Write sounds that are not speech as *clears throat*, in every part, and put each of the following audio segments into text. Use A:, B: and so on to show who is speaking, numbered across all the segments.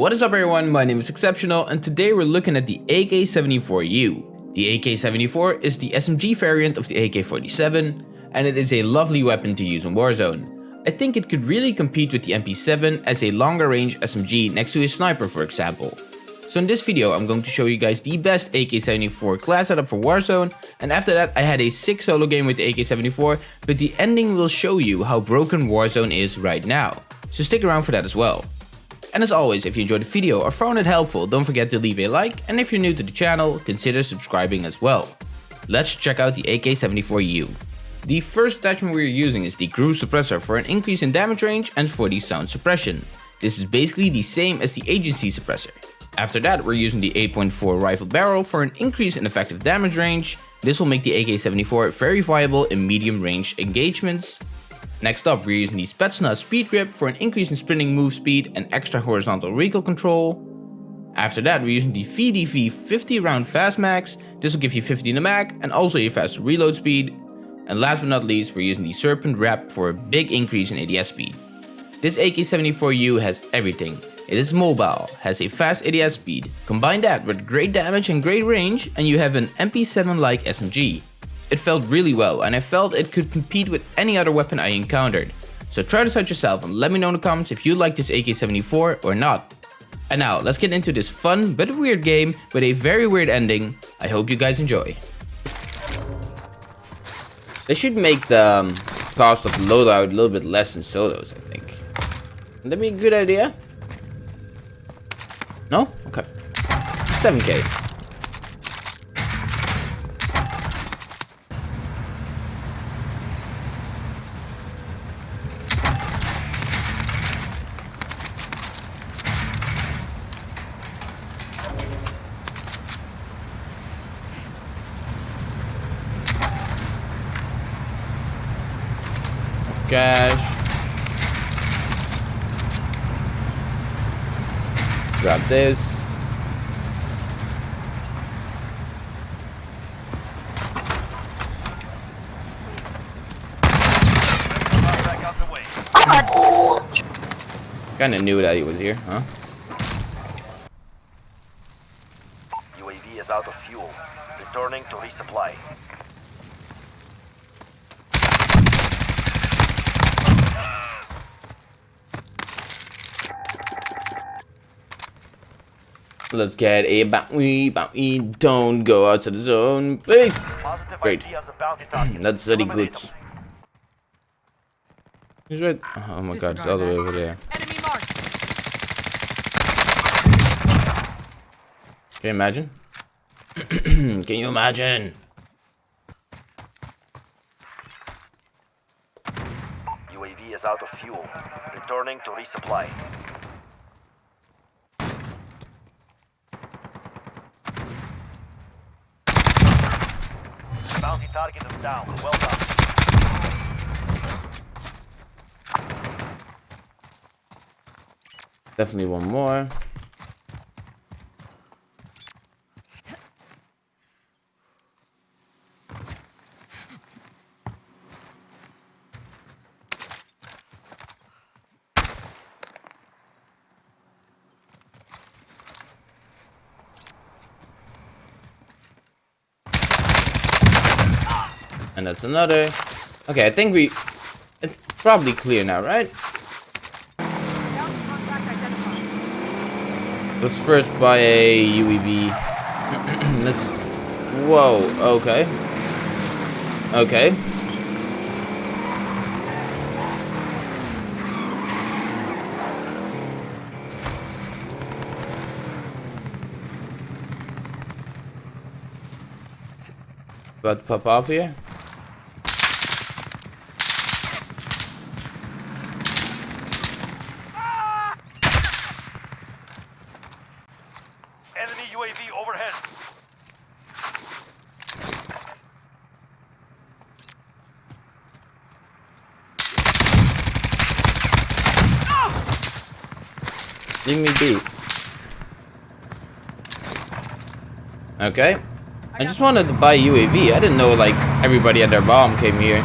A: What is up everyone, my name is Exceptional and today we're looking at the AK-74U. The AK-74 is the SMG variant of the AK-47 and it is a lovely weapon to use in Warzone. I think it could really compete with the MP7 as a longer range SMG next to a sniper for example. So in this video I'm going to show you guys the best AK-74 class setup for Warzone and after that I had a sick solo game with the AK-74 but the ending will show you how broken Warzone is right now. So stick around for that as well. And as always, if you enjoyed the video or found it helpful, don't forget to leave a like, and if you're new to the channel, consider subscribing as well. Let's check out the AK-74U. The first attachment we're using is the GRU Suppressor for an increase in damage range and for the sound suppression. This is basically the same as the Agency Suppressor. After that, we're using the 8.4 rifle barrel for an increase in effective damage range. This will make the AK-74 very viable in medium range engagements. Next up, we're using the Spetsnaz Speed Grip for an increase in sprinting move speed and extra horizontal recoil control. After that, we're using the VDV 50 round fast mags. This will give you 50 in the mag and also a faster reload speed. And last but not least, we're using the Serpent Wrap for a big increase in ADS speed. This AK-74U has everything. It is mobile, has a fast ADS speed. Combine that with great damage and great range and you have an MP7-like SMG. It felt really well and I felt it could compete with any other weapon I encountered. So try this out yourself and let me know in the comments if you like this AK-74 or not. And now let's get into this fun but weird game with a very weird ending. I hope you guys enjoy. They should make the um, cost of loadout a little bit less in solos, I think. Would that be a good idea? No? Okay. 7k. Cash. Grab this. Kinda knew that he was here, huh?
B: UAV is out of fuel. Returning to resupply.
A: Let's get a bounty, bounty. Don't go out to the zone, please. Great. Hmm, that's very good. He's right. Oh my god, it's all the way over there. Can you imagine? *clears throat* Can you imagine?
B: UAV is out of fuel. Returning to resupply. Bounty target is down. Well done.
A: Definitely one more. And that's another. Okay, I think we... It's probably clear now, right? Let's first buy a UAV. *clears throat* Let's... Whoa, okay. Okay. About to pop off here? Leave me be. Okay. I just wanted to buy UAV. I didn't know like everybody at their bomb came here.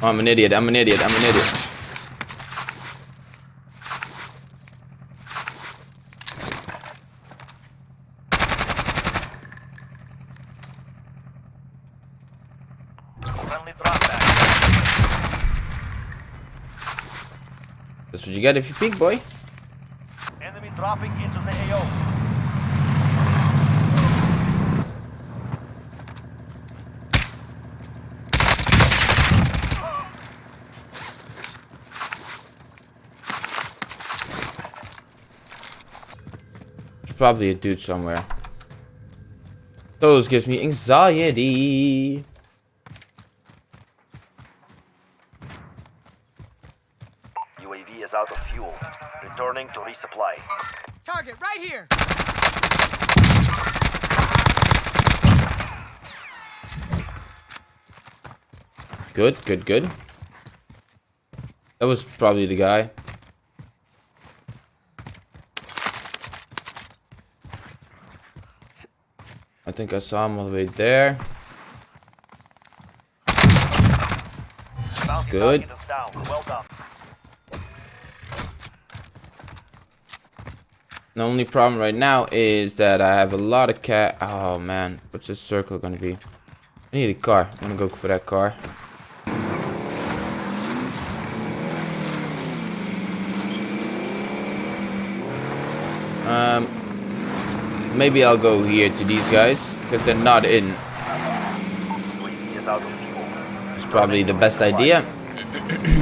A: Oh, I'm an idiot. I'm an idiot. I'm an idiot.
B: Friendly drop back.
A: That's what you get if you peek, boy.
B: Enemy dropping into the AO.
A: Probably a dude somewhere. Those gives me anxiety.
B: UAV is out of fuel. Returning to resupply.
C: Target right here.
A: Good, good, good. That was probably the guy. I think I saw him all the way there. Good.
B: target is down. Well done.
A: The only problem right now is that I have a lot of cat. Oh man, what's this circle gonna be? I need a car. I'm gonna go for that car. Maybe I'll go here to these guys because they're not in.
B: UAV is out of fuel.
A: It's probably the best idea. *coughs* *coughs*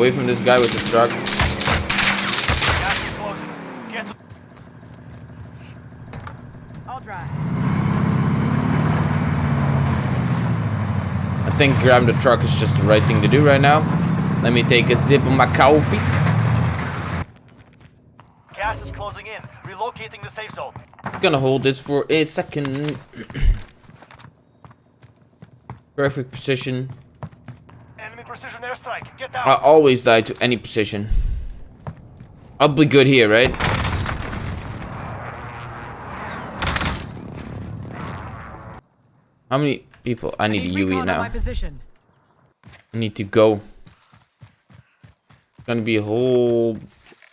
A: away from this guy with the truck.
B: Gas is closing. Get to
C: I'll drive.
A: I think grabbing the truck is just the right thing to do right now. Let me take a sip of my coffee.
B: Gas is closing in. Relocating the safe zone.
A: Gonna hold this for a second. *clears throat* Perfect position.
B: Enemy precision airstrike.
A: I always die to any position. I'll be good here, right? How many people? I need a
C: Need
A: UE
C: recon on my
A: now.
C: position.
A: I need to go. It's gonna be a whole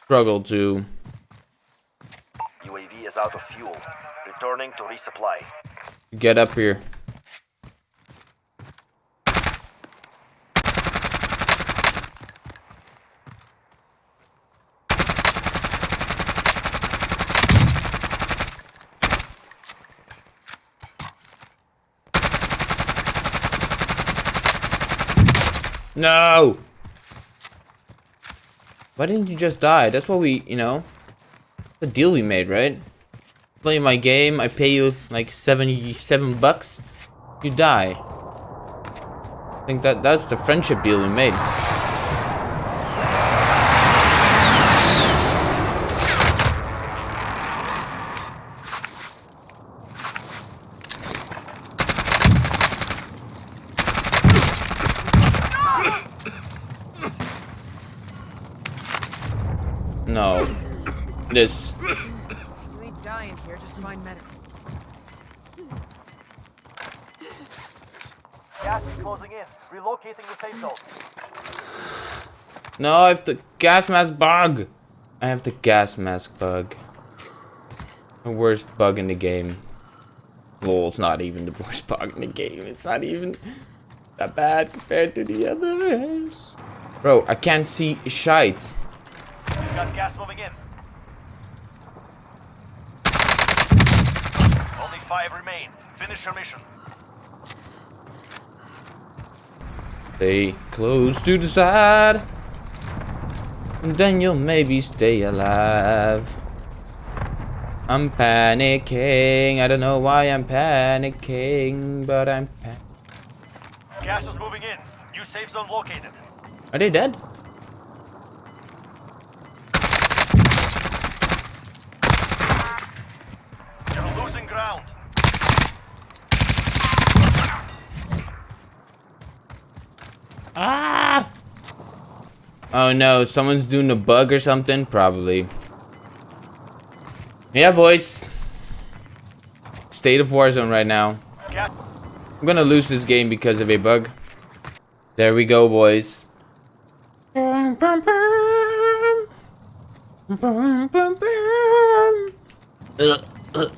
A: struggle to.
B: UAV is out of fuel. Returning to resupply.
A: Get up here. No! Why didn't you just die? That's what we, you know, the deal we made, right? play my game, I pay you like 77 bucks, you die. I think that that's the friendship deal we made. No. This
C: You ain't dying here, just find medic.
B: Gas is closing in. Relocating the safe zone.
A: No, I have the gas mask bug. I have the gas mask bug. The worst bug in the game. Lol, it's not even the worst *laughs* bug in the game. It's not even that bad compared to the others. Bro, I can't see shite.
B: Got gas moving in. Only five remain. Finish your mission.
A: They close to the side. And then you'll maybe stay alive. I'm panicking. I don't know why I'm panicking, but I'm pa-
B: Gas is moving in. New safe zone located.
A: Are they dead?
B: Ground.
A: Ah! Oh no, someone's doing a bug or something? Probably. Yeah, boys. State of Warzone right now.
B: Cat.
A: I'm gonna lose this game because of a bug. There we go, boys. Ugh, ugh.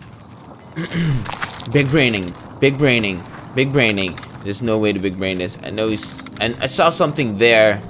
A: *clears throat* big braining, big braining, big braining. There's no way to big brain this. I know he's, and I saw something there.